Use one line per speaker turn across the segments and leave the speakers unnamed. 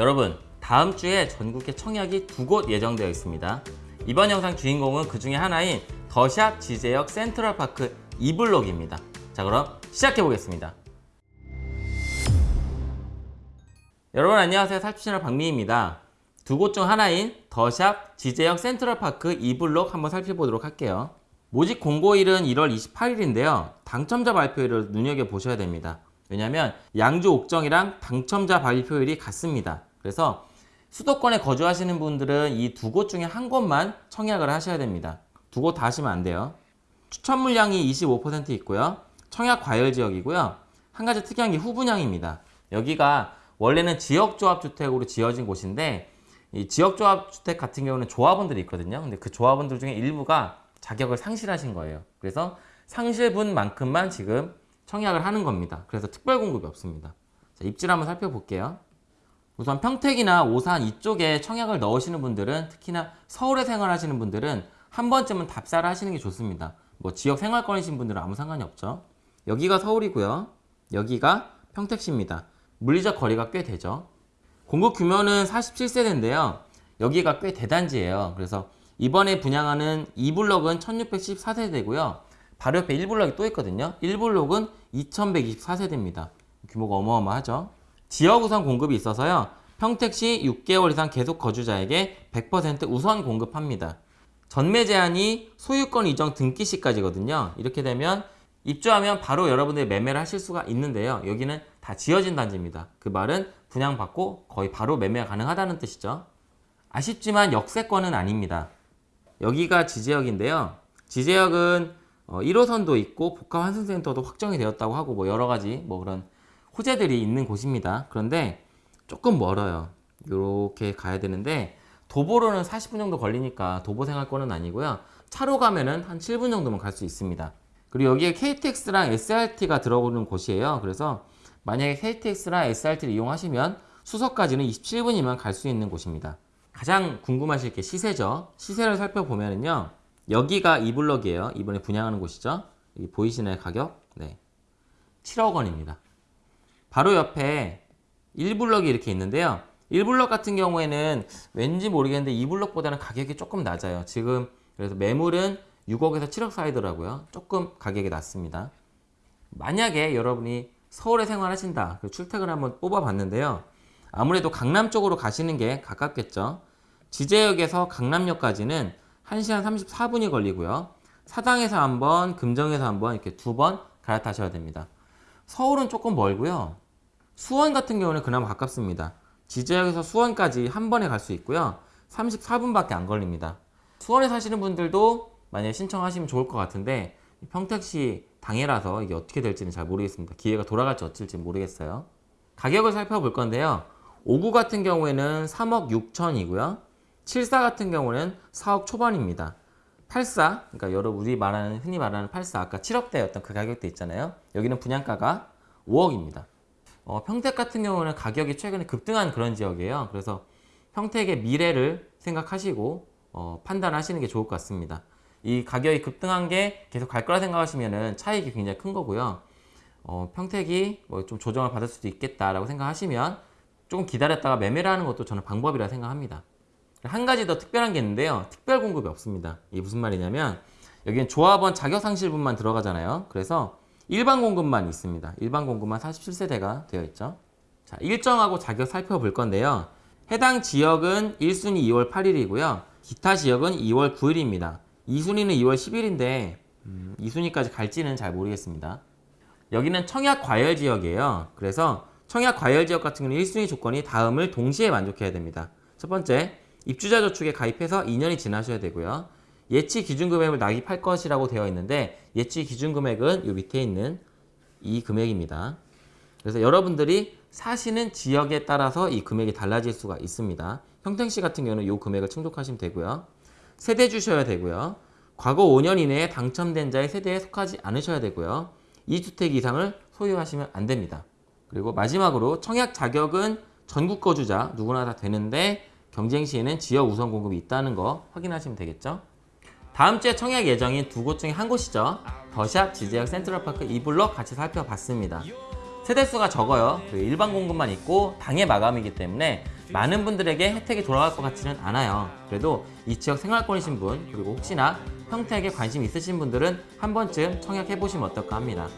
여러분 다음 주에 전국에 청약이 두 곳 예정되어 있습니다. 이번 영상 주인공은 그 중에 하나인 더샵 지제역 센트럴파크 2블록입니다. 자 그럼 시작해 보겠습니다. 여러분 안녕하세요 살피채널 박미입니다. 두 곳 중 하나인 더샵 지제역 센트럴파크 2블록 한번 살펴보도록 할게요. 모집 공고일은 1월 28일인데요. 당첨자 발표일을 눈여겨보셔야 됩니다. 왜냐하면 양주 옥정이랑 당첨자 발표일이 같습니다. 그래서 수도권에 거주하시는 분들은 이 두 곳 중에 한 곳만 청약을 하셔야 됩니다. 두 곳 다 하시면 안 돼요. 추천 물량이 25% 있고요. 청약 과열 지역이고요. 한 가지 특이한 게 후분양입니다. 여기가 원래는 지역조합주택으로 지어진 곳인데 이 지역조합주택 같은 경우는 조합원들이 있거든요. 근데 그 조합원들 중에 일부가 자격을 상실하신 거예요. 그래서 상실분만큼만 지금 청약을 하는 겁니다. 그래서 특별 공급이 없습니다. 자, 입지를 한번 살펴볼게요. 우선 평택이나 오산 이쪽에 청약을 넣으시는 분들은 특히나 서울에 생활하시는 분들은 한 번쯤은 답사를 하시는 게 좋습니다. 뭐 지역 생활권이신 분들은 아무 상관이 없죠. 여기가 서울이고요. 여기가 평택시입니다. 물리적 거리가 꽤 되죠. 공급 규모는 47세대인데요. 여기가 꽤 대단지예요. 그래서 이번에 분양하는 2블럭은 1614세대고요. 바로 옆에 1블럭이 또 있거든요. 1블럭은 2124세대입니다. 규모가 어마어마하죠. 지역 우선 공급이 있어서요. 평택시 6개월 이상 계속 거주자에게 100% 우선 공급합니다. 전매 제한이 소유권 이전 등기 시까지거든요. 이렇게 되면 입주하면 바로 여러분들이 매매를 하실 수가 있는데요. 여기는 다 지어진 단지입니다. 그 말은 분양받고 거의 바로 매매가 가능하다는 뜻이죠. 아쉽지만 역세권은 아닙니다. 여기가 지제역인데요. 지제역은 1호선도 있고 복합환승센터도 확정이 되었다고 하고 뭐 여러 가지 뭐 그런 호재들이 있는 곳입니다. 그런데 조금 멀어요. 이렇게 가야 되는데 도보로는 40분 정도 걸리니까 도보 생활권은 아니고요. 차로 가면은 한 7분 정도면 갈 수 있습니다. 그리고 여기에 KTX랑 SRT가 들어오는 곳이에요. 그래서 만약에 KTX랑 SRT를 이용하시면 수서까지는 27분이면 갈 수 있는 곳입니다. 가장 궁금하실 게 시세죠. 시세를 살펴보면요. 여기가 2블럭이에요. 이번에 분양하는 곳이죠. 보이시나요? 가격? 네. 7억 원입니다. 바로 옆에 1블럭이 이렇게 있는데요. 1블럭 같은 경우에는 왠지 모르겠는데 2블럭보다는 가격이 조금 낮아요. 지금 그래서 매물은 6억에서 7억 사이더라고요. 조금 가격이 낮습니다. 만약에 여러분이 서울에 생활하신다. 출퇴근 한번 뽑아봤는데요. 아무래도 강남 쪽으로 가시는 게 가깝겠죠. 지제역에서 강남역까지는 1시간 34분이 걸리고요. 사당에서 한 번, 금정에서 한번 이렇게 두 번 갈아타셔야 됩니다. 서울은 조금 멀고요. 수원 같은 경우는 그나마 가깝습니다. 지제역에서 수원까지 한 번에 갈 수 있고요. 34분밖에 안 걸립니다. 수원에 사시는 분들도 만약에 신청하시면 좋을 것 같은데 평택시 당해라서 이게 어떻게 될지는 잘 모르겠습니다. 기회가 돌아갈지 어쩔지 모르겠어요. 가격을 살펴볼 건데요. 5구 같은 경우에는 3억 6천이고요. 74 같은 경우는 4억 초반입니다. 84, 그러니까 여러분 우리 말하는 흔히 말하는 84 아까 7억대였던 그 가격대 있잖아요. 여기는 분양가가 5억입니다. 어, 평택 같은 경우는 가격이 최근에 급등한 그런 지역이에요. 그래서 평택의 미래를 생각하시고 어, 판단하시는 게 좋을 것 같습니다. 이 가격이 급등한 게 계속 갈 거라 생각하시면 차익이 굉장히 큰 거고요. 어, 평택이 뭐 좀 조정을 받을 수도 있겠다라고 생각하시면 조금 기다렸다가 매매를 하는 것도 저는 방법이라 생각합니다. 한 가지 더 특별한 게 있는데요. 특별 공급이 없습니다. 이게 무슨 말이냐면 여기는 조합원 자격상실분만 들어가잖아요. 그래서 일반 공급만 있습니다. 일반 공급만 47세대가 되어 있죠. 자, 일정하고 자격 살펴볼 건데요. 해당 지역은 1순위 2월 8일이고요. 기타 지역은 2월 9일입니다. 2순위는 2월 10일인데 음, 2순위까지 갈지는 잘 모르겠습니다. 여기는 청약 과열 지역이에요. 그래서 청약 과열 지역 같은 경우는 1순위 조건이 다음을 동시에 만족해야 됩니다. 첫 번째, 입주자 저축에 가입해서 2년이 지나셔야 되고요. 예치 기준 금액을 납입할 것이라고 되어 있는데 예치 기준 금액은 이 밑에 있는 이 금액입니다. 그래서 여러분들이 사시는 지역에 따라서 이 금액이 달라질 수가 있습니다. 평택시 같은 경우는 이 금액을 충족하시면 되고요. 세대 주셔야 되고요. 과거 5년 이내에 당첨된 자의 세대에 속하지 않으셔야 되고요. 2주택 이상을 소유하시면 안 됩니다. 그리고 마지막으로 청약 자격은 전국 거주자 누구나 다 되는데 경쟁 시에는 지역 우선 공급이 있다는 거 확인하시면 되겠죠. 다음 주에 청약 예정인 두 곳 중에 한 곳이죠. 더샵 지제역 센트럴파크 2블럭 같이 살펴봤습니다. 세대수가 적어요. 일반 공급만 있고 당해 마감이기 때문에 많은 분들에게 혜택이 돌아갈 것 같지는 않아요. 그래도 이 지역 생활권이신 분 그리고 혹시나 평택에 관심 있으신 분들은 한 번쯤 청약해 보시면 어떨까 합니다.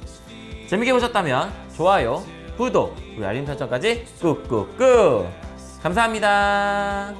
재밌게 보셨다면 좋아요, 구독, 그리고 알림 설정까지 꾹꾹꾹 감사합니다.